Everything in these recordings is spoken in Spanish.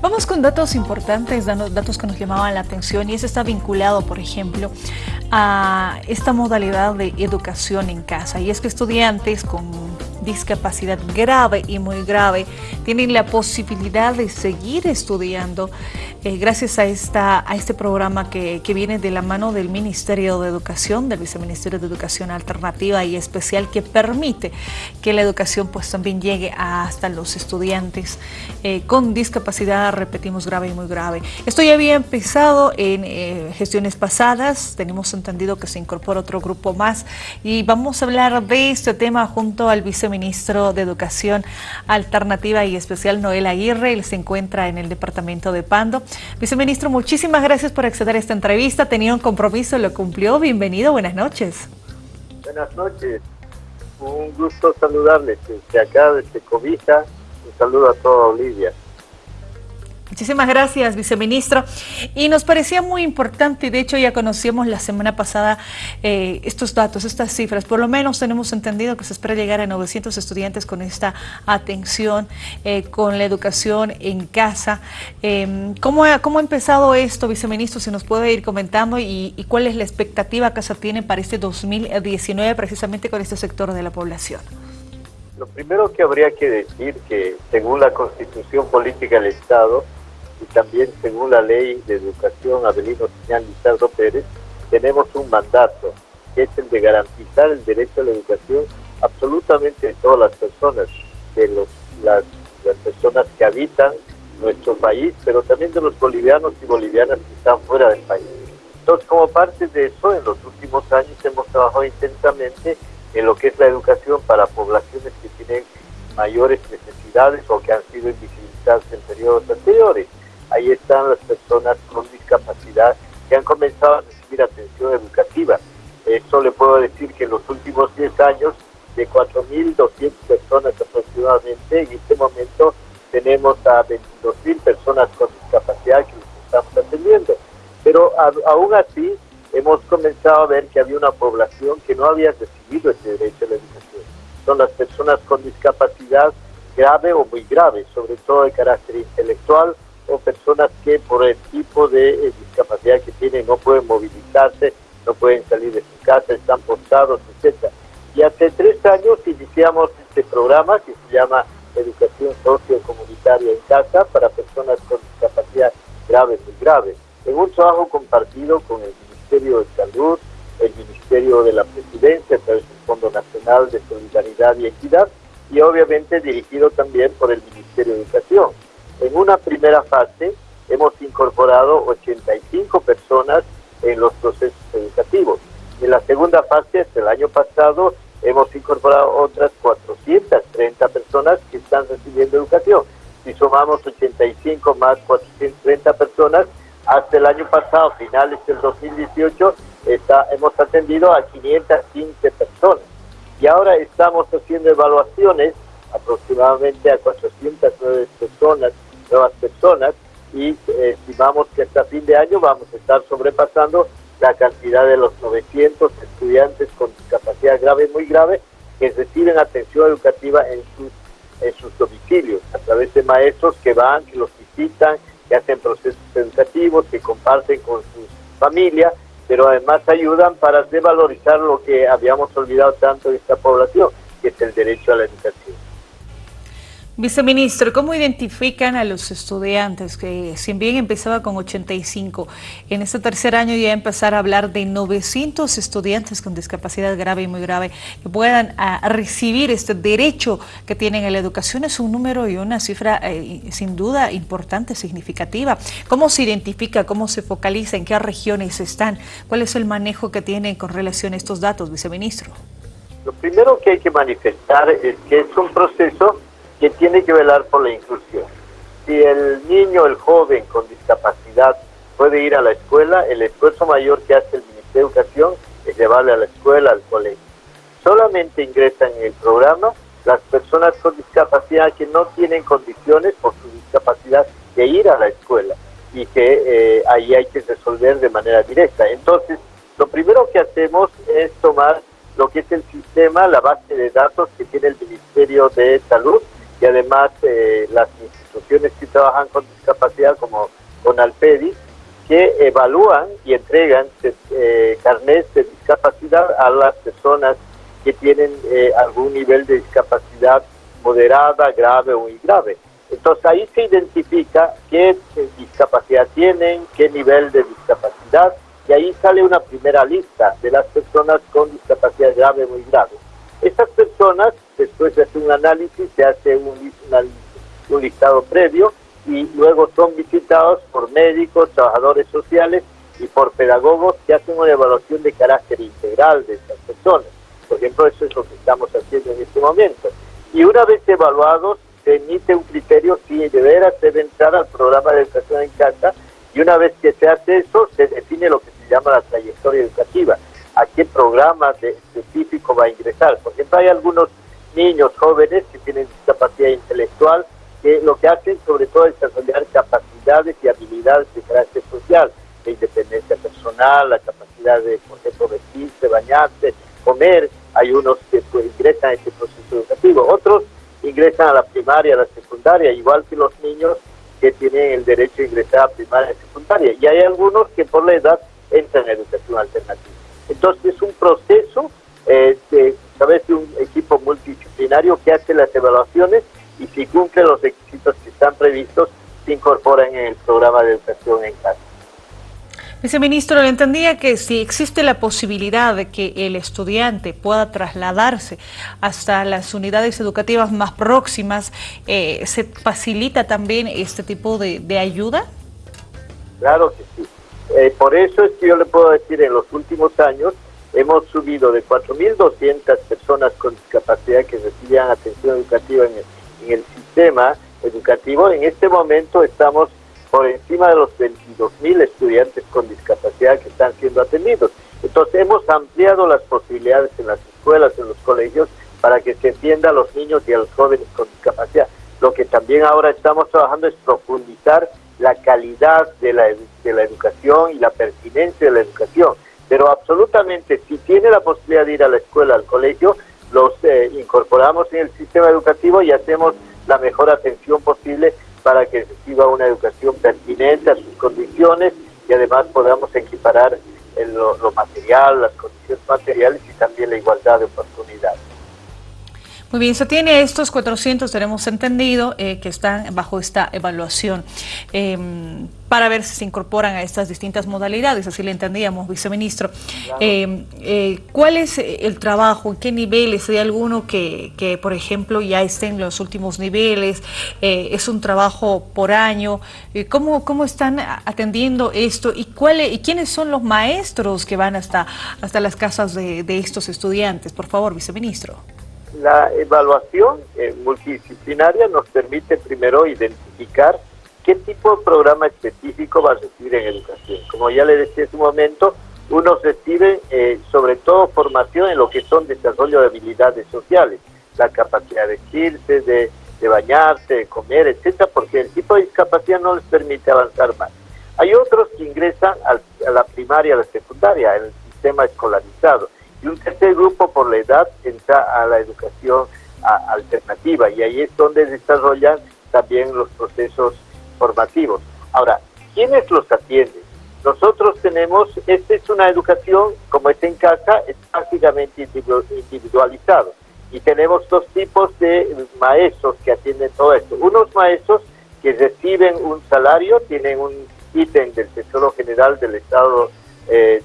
Vamos con datos importantes, datos que nos llamaban la atención y eso está vinculado, por ejemplo, a esta modalidad de educación en casa. Y es que estudiantes con discapacidad grave y muy grave tienen la posibilidad de seguir estudiando eh, gracias a, esta, a este programa que, que, viene de la mano del Ministerio de Educación, del Viceministerio de Educación Alternativa y Especial que permite que la educación pues también llegue hasta los estudiantes eh, con discapacidad, repetimos, grave y muy grave. Esto ya había empezado en eh, gestiones pasadas, tenemos entendido que se incorpora otro grupo más y vamos a hablar de este tema junto al Viceministerio ministro de Educación Alternativa y Especial, Noel Aguirre. Él se encuentra en el departamento de Pando. Viceministro, muchísimas gracias por acceder a esta entrevista. Tenía un compromiso, lo cumplió. Bienvenido, buenas noches. Buenas noches. Un gusto saludarles desde acá, desde Cobija. Un saludo a toda Olivia. Muchísimas gracias, viceministro. Y nos parecía muy importante, y de hecho ya conocíamos la semana pasada eh, estos datos, estas cifras. Por lo menos tenemos entendido que se espera llegar a 900 estudiantes con esta atención, eh, con la educación en casa. Em, ¿cómo, ha, ¿cómo, ha, empezado esto, viceministro? Si nos puede ir comentando y, y cuál es la expectativa que se tiene para este 2019 precisamente con este sector de la población. Lo primero que habría que decir que según la Constitución Política del Estado, y también según la ley de educación Abelino Señal Lizardo Pérez, tenemos un mandato, que es el de garantizar el derecho a la educación absolutamente de todas las personas, de los, las, las personas que habitan nuestro país, pero también de los bolivianos y bolivianas que están fuera del país. Entonces, como parte de eso, en los últimos años hemos trabajado intensamente en lo que es la educación para poblaciones que tienen mayores necesidades o que han sido invisibilizadas en periodos anteriores ahí están las personas con discapacidad que han comenzado a recibir atención educativa. Esto le puedo decir que en los últimos 10 años, de 4.200 personas aproximadamente, en este momento tenemos a 22.000 personas con discapacidad que estamos atendiendo. Pero aún así, hemos comenzado a ver que había una población que no había recibido ese derecho a la educación. Son las personas con discapacidad grave o muy grave, sobre todo de carácter intelectual, o personas que por el tipo de eh, discapacidad que tienen no pueden movilizarse, no pueden salir de su casa, están postrados, etc. Y hace tres años iniciamos este programa que se llama Educación Sociocomunitaria en Casa para personas con discapacidad grave y grave. En un trabajo compartido con el Ministerio de Salud, el Ministerio de la Presidencia, a través del Fondo Nacional de Solidaridad y Equidad, y obviamente dirigido también por el Ministerio de Educación. En una primera fase hemos incorporado 85 personas en los procesos educativos. En la segunda fase, hasta el año pasado, hemos incorporado otras 430 personas que están recibiendo educación. Si sumamos 85 más 430 personas, hasta el año pasado, finales del 2018, está, hemos atendido a 515 personas. Y ahora estamos haciendo evaluaciones aproximadamente a 409 personas nuevas personas y eh, estimamos que hasta fin de año vamos a estar sobrepasando la cantidad de los 900 estudiantes con discapacidad grave muy grave que reciben atención educativa en sus, en sus domicilios, a través de maestros que van, que los visitan, que hacen procesos educativos, que comparten con sus familias, pero además ayudan para devalorizar lo que habíamos olvidado tanto de esta población, que es el derecho a la educación. Viceministro, ¿cómo identifican a los estudiantes que si bien empezaba con 85, en este tercer año ya empezar a hablar de 900 estudiantes con discapacidad grave y muy grave que puedan ah, recibir este derecho que tienen a la educación? Es un número y una cifra eh, sin duda importante, significativa. ¿Cómo se identifica, cómo se focaliza, en qué regiones están? ¿Cuál es el manejo que tienen con relación a estos datos, viceministro? Lo primero que hay que manifestar es que es un proceso que tiene que velar por la inclusión. Si el niño, el joven con discapacidad puede ir a la escuela, el esfuerzo mayor que hace el Ministerio de Educación es llevarle a la escuela, al colegio. Solamente ingresan en el programa las personas con discapacidad que no tienen condiciones por su discapacidad de ir a la escuela y que eh, ahí hay que resolver de manera directa. Entonces, lo primero que hacemos es tomar lo que es el sistema, la base de datos que tiene el Ministerio de Salud, y además eh, las instituciones que trabajan con discapacidad como con Alpedi, que evalúan y entregan eh, de discapacidad a las personas que tienen eh, algún nivel de discapacidad moderada, grave o muy grave. Entonces ahí se identifica qué discapacidad tienen, qué nivel de discapacidad, y ahí sale una primera lista de las personas con discapacidad grave o muy grave. Estas personas, después de hacer un análisis, se hace un, listado previo y luego son visitados por médicos, trabajadores sociales y por pedagogos que hacen una evaluación de carácter integral de estas personas. Por ejemplo, eso es lo que estamos haciendo en este momento. Y una vez evaluados, se emite un criterio si de veras debe entrar al programa de educación en casa y una vez que se hace eso, se define lo que se llama la trayectoria educativa, a qué programa va a ingresar. Por ejemplo, hay algunos niños jóvenes que tienen discapacidad intelectual que lo que hacen sobre todo es desarrollar capacidades y habilidades de carácter social, de independencia personal, la capacidad de, por ejemplo, vestirse, bañarse, comer. Hay unos que pues, ingresan a este proceso educativo, otros ingresan a la primaria, a la secundaria, igual que los niños que tienen el derecho a ingresar a primaria y secundaria. Y hay algunos que por la edad entran en educación alternativa. Entonces es un proceso de, a través de un equipo multidisciplinario que hace las evaluaciones y si cumple los requisitos que están previstos, se incorporan en el programa de educación en casa. Viceministro, le entendía que si existe la posibilidad de que el estudiante pueda trasladarse hasta las unidades educativas más próximas, eh, ¿se facilita también este tipo de, ayuda? Claro que sí. Eh, por eso es que yo le puedo decir, en los últimos años hemos subido de 4.200 personas con discapacidad que recibían atención educativa en el sistema educativo. En este momento estamos por encima de los 22.000 estudiantes con discapacidad que están siendo atendidos. Entonces hemos ampliado las posibilidades en las escuelas, en los colegios, para que se entienda a los niños y a los jóvenes con discapacidad. Lo que también ahora estamos trabajando es profundizar la calidad de la, de la educación y la pertinencia de la educación. Pero absolutamente, si tiene la posibilidad de ir a la escuela, al colegio, los eh, incorporamos en el sistema educativo y hacemos la mejor atención posible para que reciba una educación pertinente a sus condiciones y además podamos equiparar lo, lo material, las condiciones materiales y también la igualdad de oportunidades. Muy bien, se tiene estos 400, tenemos entendido, eh, que están bajo esta evaluación em, para ver si se incorporan a estas distintas modalidades, así le entendíamos, viceministro. Em, eh, ¿Cuál es el trabajo? ¿En qué niveles? ¿Hay alguno que, que, por ejemplo, ya esté en los últimos niveles? Eh, ¿Es un trabajo por año? ¿Cómo, ¿Cómo están atendiendo esto? ¿Y, cuál, ¿Y quiénes son los maestros que van hasta, hasta las casas de, de estos estudiantes? Por favor, viceministro. La evaluación eh, multidisciplinaria nos permite primero identificar qué tipo de programa específico va a recibir en educación. Como ya le decía en su momento, unos reciben eh, sobre todo formación en lo que son desarrollo de habilidades sociales, la capacidad de vestirse, de, bañarse, de comer, etcétera, porque el tipo de discapacidad no les permite avanzar más. Hay otros que ingresan a la primaria, a la secundaria, en el sistema escolarizado y un tercer grupo por la edad entra a la educación alternativa y ahí es donde desarrollan también los procesos formativos. Ahora, ¿quiénes los atienden? Nosotros tenemos, esta es una educación, como es en casa, es prácticamente individualizado. Y tenemos dos tipos de maestros que atienden todo esto. Unos maestros que reciben un salario, tienen un ítem del Tesoro General del Estado eh,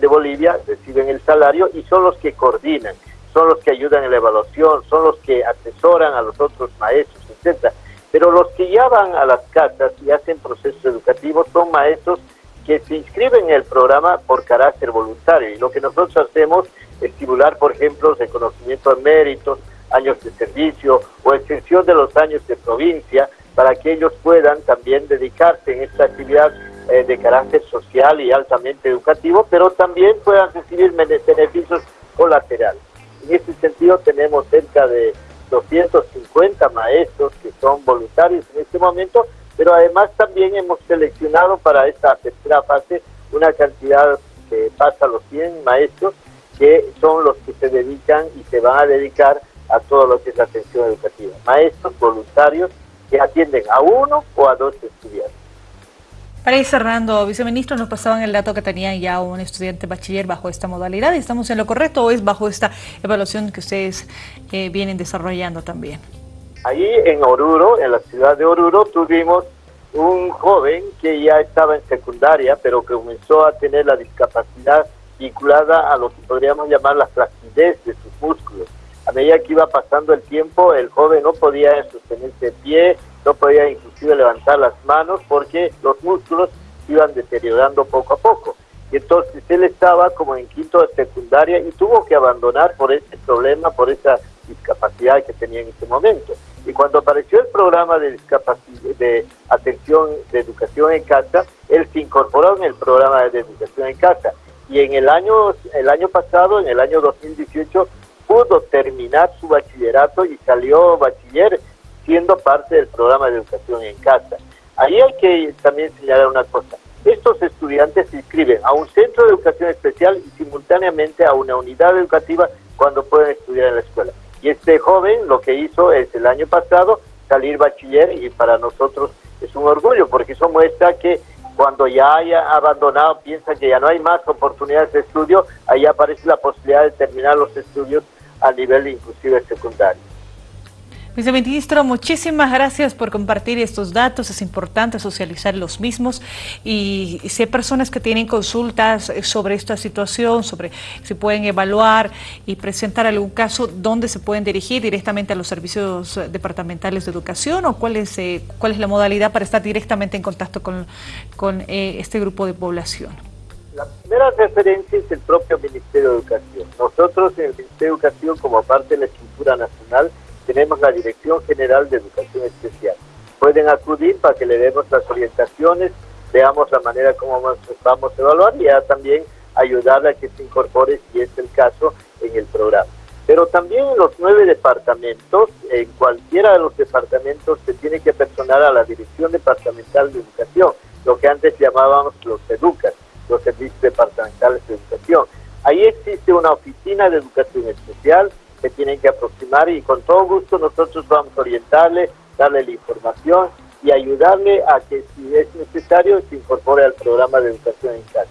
de Bolivia reciben el salario y son los que coordinan, son los que ayudan en la evaluación, son los que asesoran a los otros maestros, etcétera. Pero los que ya van a las casas y hacen procesos educativos son maestros que se inscriben en el programa por carácter voluntario. Y lo que nosotros hacemos es estimular, por ejemplo, reconocimiento de méritos, años de servicio o extensión de los años de provincia para que ellos puedan también dedicarse en esta actividad eh, de carácter social y altamente educativo, pero también puedan recibir beneficios colaterales. En este sentido tenemos cerca de 250 maestros que son voluntarios en este momento, pero además también hemos seleccionado para esta tercera fase una cantidad que pasa a los 100 maestros que son los que se dedican y se van a dedicar a todo lo que es la atención educativa. Maestros voluntarios que atienden a uno o a dos estudiantes. Para ir cerrando, viceministro, nos pasaban el dato que tenían ya un estudiante bachiller bajo esta modalidad. ¿Estamos en lo correcto o es bajo esta evaluación que ustedes eh, vienen desarrollando también? Ahí en Oruro, en la ciudad de Oruro, tuvimos un joven que ya estaba en secundaria, pero que comenzó a tener la discapacidad vinculada a lo que podríamos llamar la flacidez de sus músculos. A medida que iba pasando el tiempo, el joven no podía sostenerse de pie, no podía inclusive levantar las manos porque los músculos iban deteriorando poco a poco. Y entonces él estaba como en quinto de secundaria y tuvo que abandonar por ese problema, por esa discapacidad que tenía en ese momento. Y cuando apareció el programa de de atención, de educación en casa, él se incorporó en el programa de educación en casa. Y en el año, el año pasado, en el año 2018, pudo terminar su bachillerato y salió bachiller siendo parte del programa de educación en casa. Ahí hay que también señalar una cosa. Estos estudiantes se inscriben a un centro de educación especial y simultáneamente a una unidad educativa cuando pueden estudiar en la escuela. Y este joven lo que hizo es el año pasado salir bachiller y para nosotros es un orgullo porque eso muestra que cuando ya haya abandonado, piensa que ya no hay más oportunidades de estudio, ahí aparece la posibilidad de terminar los estudios a nivel inclusive secundario. Viceministro, muchísimas gracias por compartir estos datos. Es importante socializar los mismos y si hay personas que tienen consultas sobre esta situación, sobre si pueden evaluar y presentar algún caso, ¿dónde se pueden dirigir directamente a los servicios departamentales de educación o cuál es, eh, cuál es la modalidad para estar directamente en contacto con, con eh, este grupo de población? La primera referencia es el propio Ministerio de Educación. Nosotros en el Ministerio de Educación, como parte de la estructura nacional, tenemos la Dirección General de Educación Especial. Pueden acudir para que le demos las orientaciones, veamos la manera como vamos a evaluar y ya también ayudarle a que se incorpore, si es el caso, en el programa. Pero también en los nueve departamentos, en cualquiera de los departamentos se tiene que personar a la Dirección Departamental de Educación, lo que antes llamábamos los EDUCAS, los Servicios Departamentales de Educación. Ahí existe una oficina de educación especial, que tienen que aproximar y con todo gusto nosotros vamos a orientarle, darle la información y ayudarle a que si es necesario se incorpore al programa de educación en casa.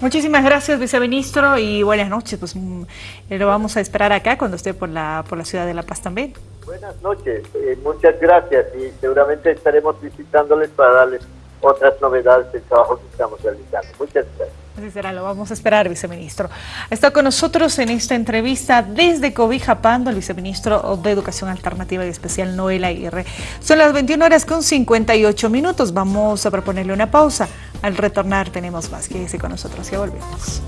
Muchísimas gracias, viceministro, y buenas noches. Pues mm, lo vamos a esperar acá cuando esté por la, por la ciudad de La Paz también. Buenas noches, eh, muchas gracias y seguramente estaremos visitándoles para darles otras novedades del trabajo que estamos realizando. Muchas gracias. Así será, lo vamos a esperar, viceministro. Está con nosotros en esta entrevista desde Cobija Pando, el viceministro de Educación Alternativa y Especial, Noel Aguirre. Son las 21 horas con 58 minutos. Vamos a proponerle una pausa. Al retornar tenemos más. Quédese con nosotros, ya volvemos.